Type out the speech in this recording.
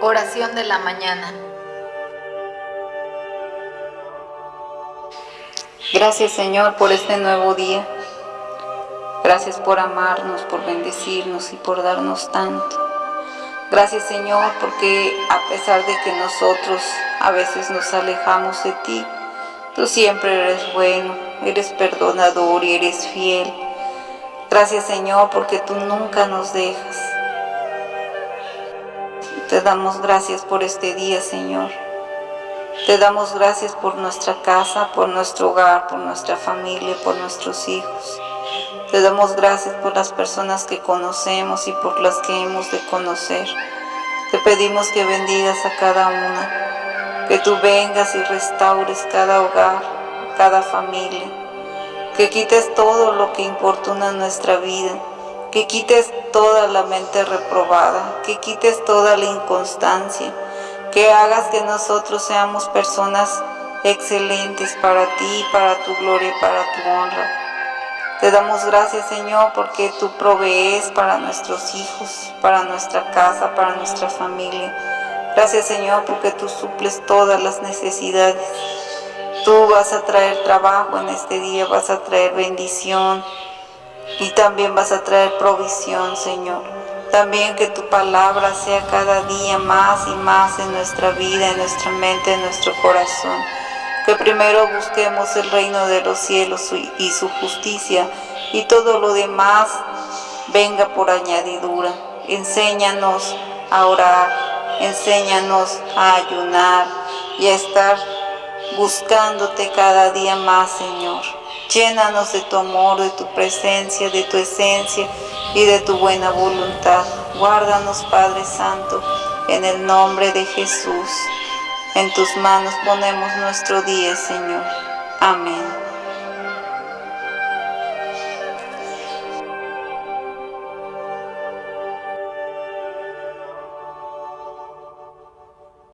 Oración de la mañana. Gracias Señor por este nuevo día. Gracias por amarnos, por bendecirnos y por darnos tanto. Gracias Señor porque a pesar de que nosotros a veces nos alejamos de ti, tú siempre eres bueno, eres perdonador y eres fiel. Gracias Señor porque tú nunca nos dejas. Te damos gracias por este día Señor. Te damos gracias por nuestra casa, por nuestro hogar, por nuestra familia, por nuestros hijos. Te damos gracias por las personas que conocemos y por las que hemos de conocer. Te pedimos que bendigas a cada una, que tú vengas y restaures cada hogar, cada familia, que quites todo lo que importuna nuestra vida, que quites toda la mente reprobada, que quites toda la inconstancia, que hagas que nosotros seamos personas excelentes para ti, para tu gloria y para tu honra. Te damos gracias, Señor, porque tú provees para nuestros hijos, para nuestra casa, para nuestra familia. Gracias, Señor, porque tú suples todas las necesidades. Tú vas a traer trabajo en este día, vas a traer bendición y también vas a traer provisión, Señor. También que tu palabra sea cada día más y más en nuestra vida, en nuestra mente, en nuestro corazón que primero busquemos el reino de los cielos y su justicia, y todo lo demás venga por añadidura. Enséñanos a orar, enséñanos a ayunar y a estar buscándote cada día más, Señor. Llénanos de tu amor, de tu presencia, de tu esencia y de tu buena voluntad. Guárdanos, Padre Santo, en el nombre de Jesús. En tus manos ponemos nuestro día, Señor. Amén.